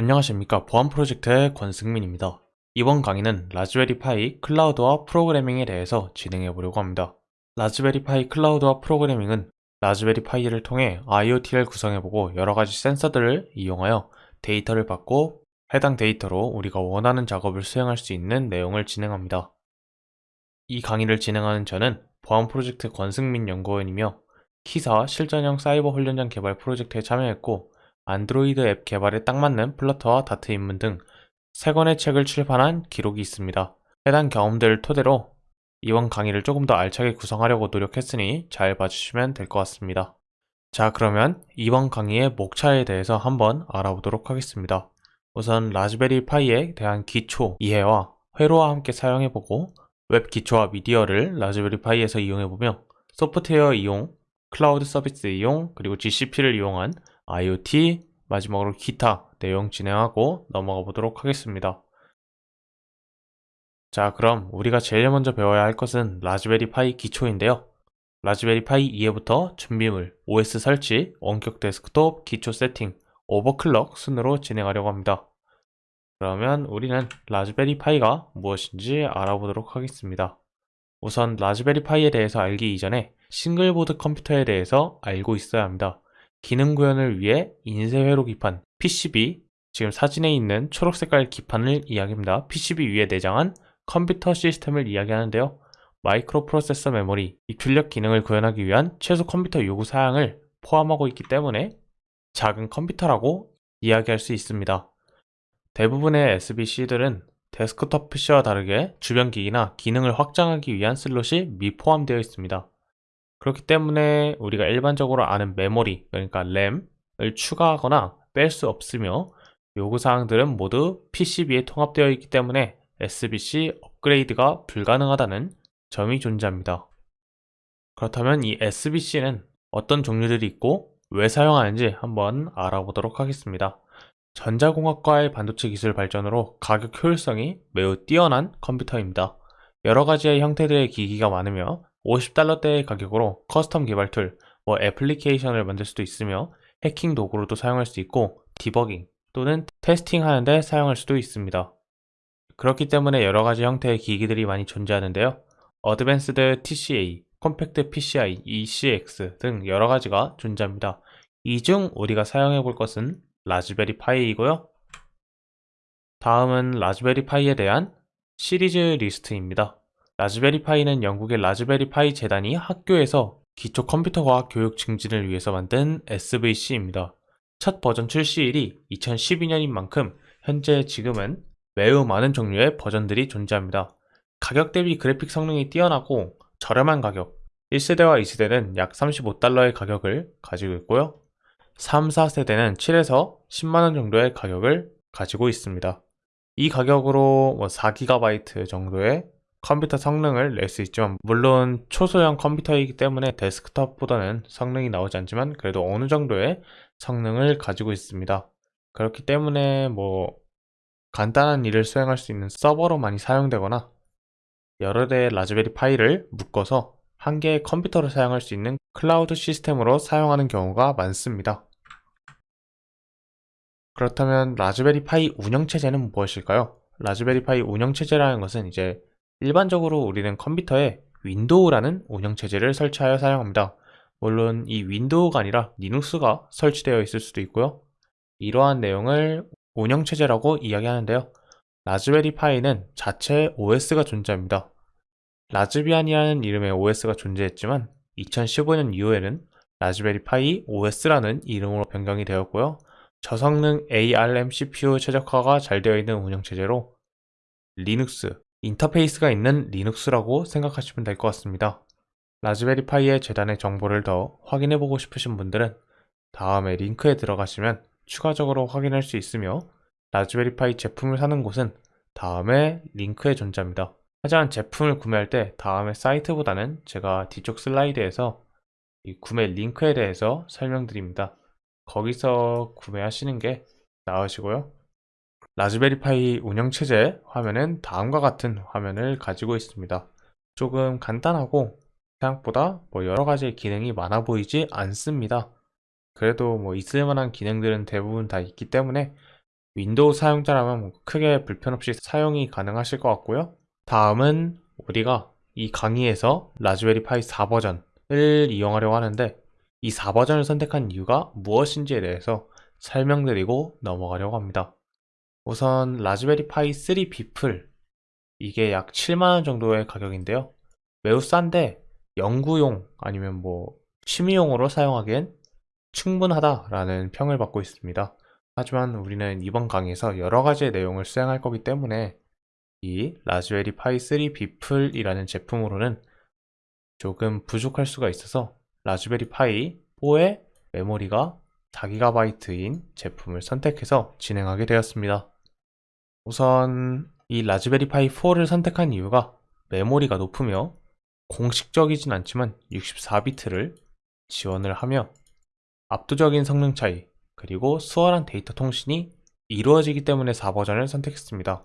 안녕하십니까 보안 프로젝트의 권승민입니다. 이번 강의는 Raspberry Pi 클라우드와 프로그래밍에 대해서 진행해 보려고 합니다. Raspberry Pi 클라우드와 프로그래밍은 Raspberry Pi를 통해 IoT를 구성해보고 여러가지 센서들을 이용하여 데이터를 받고 해당 데이터로 우리가 원하는 작업을 수행할 수 있는 내용을 진행합니다. 이 강의를 진행하는 저는 보안 프로젝트 권승민 연구원이며 KISA 실전형 사이버 훈련장 개발 프로젝트에 참여했고 안드로이드 앱 개발에 딱 맞는 플러터와 다트 입문 등 3권의 책을 출판한 기록이 있습니다. 해당 경험들을 토대로 이번 강의를 조금 더 알차게 구성하려고 노력했으니 잘 봐주시면 될 것 같습니다. 자 그러면 이번 강의의 목차에 대해서 한번 알아보도록 하겠습니다. 우선 Raspberry Pi에 대한 기초 이해와 회로와 함께 사용해보고 웹 기초와 미디어를 Raspberry Pi에서 이용해보며 소프트웨어 이용, 클라우드 서비스 이용, 그리고 GCP를 이용한 IoT, 마지막으로 기타 내용 진행하고 넘어가 보도록 하겠습니다. 자 그럼 우리가 제일 먼저 배워야 할 것은 Raspberry Pi 기초인데요. Raspberry Pi 이해부터 준비물, OS 설치, 원격 데스크톱, 기초 세팅, overclock 순으로 진행하려고 합니다. 그러면 우리는 Raspberry Pi가 무엇인지 알아보도록 하겠습니다. 우선 Raspberry Pi에 대해서 알기 이전에 single board 컴퓨터에 대해서 알고 있어야 합니다. 기능 구현을 위해 인쇄 회로 기판 PCB 지금 사진에 있는 초록 색깔 기판을 이야기합니다. PCB 위에 내장한 컴퓨터 시스템을 이야기하는데요. 마이크로 프로세서 메모리, 입출력 기능을 구현하기 위한 최소 컴퓨터 요구 사양을 포함하고 있기 때문에 작은 컴퓨터라고 이야기할 수 있습니다. 대부분의 SBC들은 데스크톱 PC와 다르게 주변 기기나 기능을 확장하기 위한 슬롯이 미포함되어 있습니다. 그렇기 때문에 우리가 일반적으로 아는 메모리, 그러니까 램을 추가하거나 뺄 수 없으며 요구사항들은 모두 PCB에 통합되어 있기 때문에 SBC 업그레이드가 불가능하다는 점이 존재합니다. 그렇다면 이 SBC는 어떤 종류들이 있고 왜 사용하는지 한번 알아보도록 하겠습니다. 전자공학과의 반도체 기술 발전으로 가격 효율성이 매우 뛰어난 컴퓨터입니다. 여러 가지의 형태들의 기기가 많으며 50달러대의 가격으로 custom 개발 tool, 뭐 애플리케이션을 만들 수도 있으며 해킹 도구로도 사용할 수 있고 디버깅 또는 testing 하는데 사용할 수도 있습니다. 그렇기 때문에 여러가지 형태의 기기들이 많이 존재하는데요. Advanced TCA, Compact PCI, ECX 등 여러가지가 존재합니다. 이 중 우리가 사용해 볼 것은 Raspberry Pi이고요. 다음은 Raspberry Pi에 대한 시리즈 리스트입니다. Raspberry Pi는 영국의 Raspberry Pi 재단이 학교에서 기초 컴퓨터과학 교육 증진을 위해서 만든 SBC입니다. 첫 버전 출시일이 2012년인 만큼 현재 지금은 매우 많은 종류의 버전들이 존재합니다. 가격 대비 그래픽 성능이 뛰어나고 저렴한 가격 1세대와 2세대는 약 35달러의 가격을 가지고 있고요. 3, 4세대는 7에서 10만원 정도의 가격을 가지고 있습니다. 이 가격으로 뭐 4GB 정도의 컴퓨터 성능을 낼 수 있지만 물론 초소형 컴퓨터이기 때문에 데스크톱보다는 성능이 나오지 않지만 그래도 어느 정도의 성능을 가지고 있습니다. 그렇기 때문에 뭐 간단한 일을 수행할 수 있는 서버로 많이 사용되거나 여러 대의 Raspberry Pi를 묶어서 한 개의 컴퓨터를 사용할 수 있는 클라우드 시스템으로 사용하는 경우가 많습니다. 그렇다면 Raspberry Pi 운영체제는 무엇일까요? Raspberry Pi 운영체제라는 것은 이제 일반적으로 우리는 컴퓨터에 Windows라는 운영체제를 설치하여 사용합니다. 물론 이 Windows가 아니라 Linux가 설치되어 있을 수도 있고요. 이러한 내용을 운영체제라고 이야기하는데요. Raspberry Pi는 자체 OS가 존재합니다. Raspbian이라는 이름의 OS가 존재했지만 2015년 이후에는 Raspberry Pi OS라는 이름으로 변경이 되었고요. 저성능 ARM CPU 최적화가 잘 되어 있는 운영체제로 리눅스, 인터페이스가 있는 Linux라고 생각하시면 될 것 같습니다. Raspberry Pi의 재단의 정보를 더 확인해보고 싶으신 분들은 다음에 링크에 들어가시면 추가적으로 확인할 수 있으며 라즈베리 파이 제품을 사는 곳은 다음에 링크에 존재합니다. 하지만 제품을 구매할 때 다음에 사이트보다는 제가 뒤쪽 슬라이드에서 이 구매 링크에 대해서 설명드립니다. 거기서 구매하시는 게 나으시고요. 라즈베리 파이 운영체제 화면은 다음과 같은 화면을 가지고 있습니다. 조금 간단하고 생각보다 뭐 여러가지 기능이 많아 보이지 않습니다. 그래도 뭐 있을만한 기능들은 대부분 다 있기 때문에 윈도우 사용자라면 뭐 크게 불편 없이 사용이 가능하실 것 같고요. 다음은 우리가 이 강의에서 Raspberry Pi 4버전을 이용하려고 하는데 이 4버전을 선택한 이유가 무엇인지에 대해서 설명드리고 넘어가려고 합니다. 우선 Raspberry Pi 3 B플 이게 약 7만원 정도의 가격인데요. 매우 싼데 연구용 아니면 뭐 취미용으로 사용하기엔 충분하다라는 평을 받고 있습니다. 하지만 우리는 이번 강의에서 여러 가지의 내용을 수행할 거기 때문에 이 라즈베리 파이 3 비플이라는 제품으로는 조금 부족할 수가 있어서 라즈베리 파이 4의 메모리가 4GB인 제품을 선택해서 진행하게 되었습니다. 우선 이 라즈베리 파이 4를 선택한 이유가 메모리가 높으며 공식적이진 않지만 64비트를 지원을 하며 압도적인 성능 차이 그리고 수월한 데이터 통신이 이루어지기 때문에 4버전을 선택했습니다.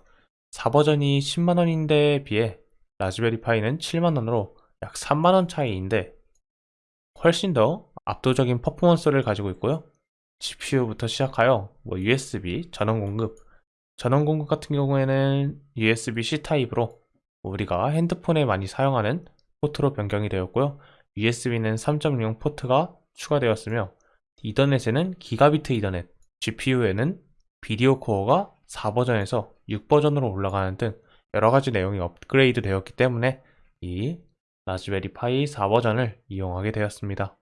4버전이 10만원인데에 비해 라즈베리 파이는 7만원으로 약 3만원 차이인데 훨씬 더 압도적인 퍼포먼스를 가지고 있고요. GPU부터 시작하여 뭐 USB 전원 공급 전원 공급 같은 경우에는 USB-C 타입으로 우리가 핸드폰에 많이 사용하는 포트로 변경이 되었고요. USB는 3.0 포트가 추가되었으며 이더넷에는 기가비트 이더넷, GPU에는 VideoCore가 4버전에서 6버전으로 올라가는 등 여러가지 내용이 업그레이드 되었기 때문에 이 Raspberry Pi 4버전을 이용하게 되었습니다.